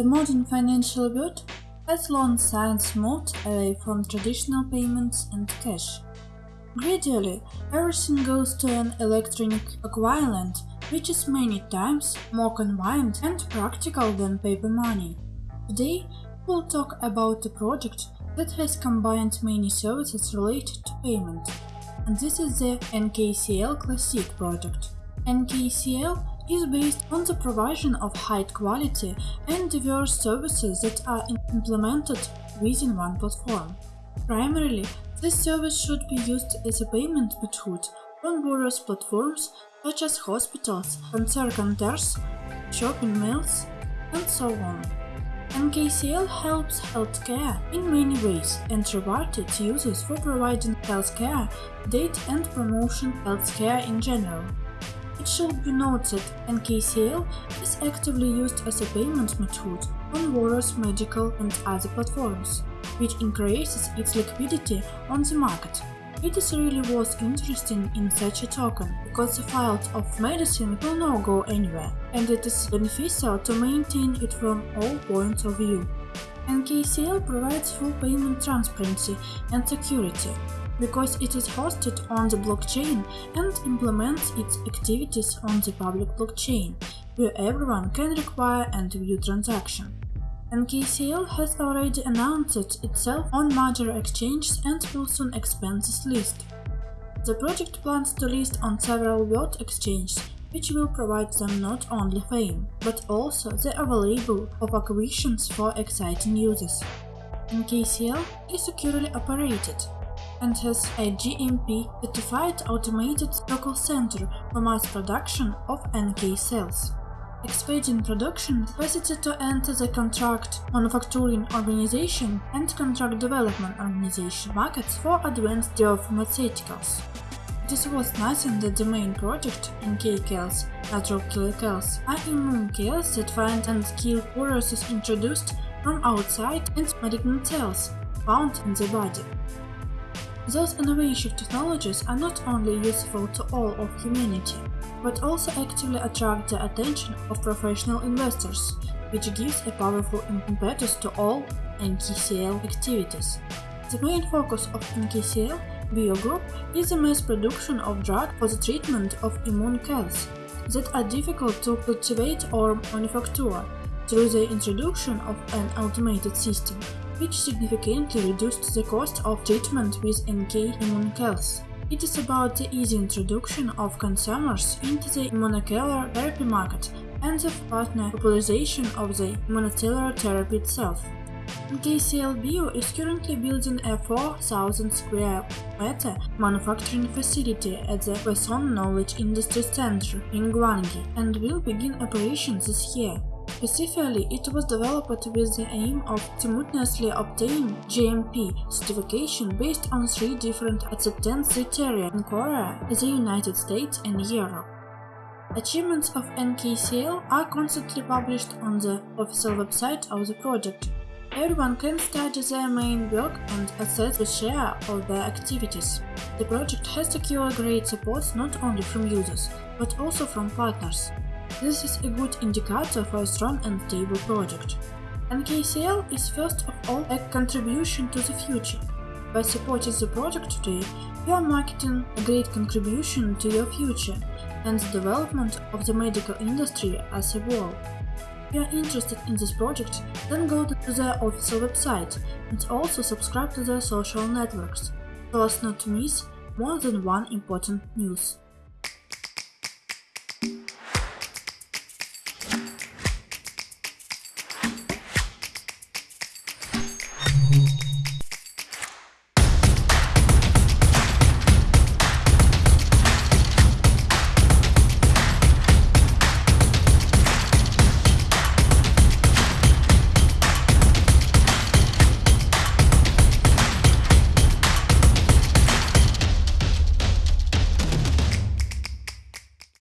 The modern financial world has long since moved away from traditional payments and cash. Gradually, everything goes to an electronic equivalent, which is many times more convenient and practical than paper money. Today, we'll talk about a project that has combined many services related to payment, and this is the NKCL Classic project. NKCL is based on the provision of high quality and diverse services that are implemented within one platform. Primarily, this service should be used as a payment method on various platforms such as hospitals, concert centers, shopping malls, and so on. NKCL helps healthcare in many ways and rewards its users for providing healthcare data and promotion healthcare in general. It should be noted NKCL is actively used as a payment method on various medical and other platforms, which increases its liquidity on the market. It is really worth interesting in such a token, because the field of medicine will not go anywhere, and it is beneficial to maintain it from all points of view. NKCL provides full payment transparency and security, because it is hosted on the blockchain and implements its activities on the public blockchain, where everyone can require and view transaction. NKCL has already announced itself on major exchanges and will soon expand this list. The project plans to list on several world exchanges, which will provide them not only fame, but also the available of acquisitions for exciting users. NKCL is securely operated, and has a GMP-certified automated local center for mass production of NK cells. Expanding production capacity to enter the contract manufacturing organization and contract development organization markets for advanced biopharmaceuticals. It is worth noting that the main project, in NK cells, natural killer cells, are immune cells that find and kill viruses introduced from outside and malignant cells found in the body. Those innovative technologies are not only useful to all of humanity, but also actively attract the attention of professional investors, which gives a powerful impetus to all NKCL activities. The main focus of NKCL Bio Group is the mass production of drugs for the treatment of immune cells that are difficult to cultivate or manufacture through the introduction of an automated system which significantly reduced the cost of treatment with NK cells. It is about the easy introduction of consumers into the immunocellular therapy market and the partner popularization of the immunocellular therapy itself. NKCL Bio is currently building a 4,000 square meter manufacturing facility at the Quezon Knowledge Industry Center in Gwangi and will begin operations this year. Specifically, it was developed with the aim of simultaneously obtaining GMP certification based on three different acceptance criteria in Korea, the United States and Europe. Achievements of NKCL are constantly published on the official website of the project. Everyone can study their main work and assess the share of their activities. The project has secured great support not only from users, but also from partners. This is a good indicator for a strong and stable project. NKCL is first of all a contribution to the future. By supporting the project today, you are marketing a great contribution to your future and the development of the medical industry as a whole. If you are interested in this project, then go to their official website and also subscribe to their social networks, so as not to miss more than one important news.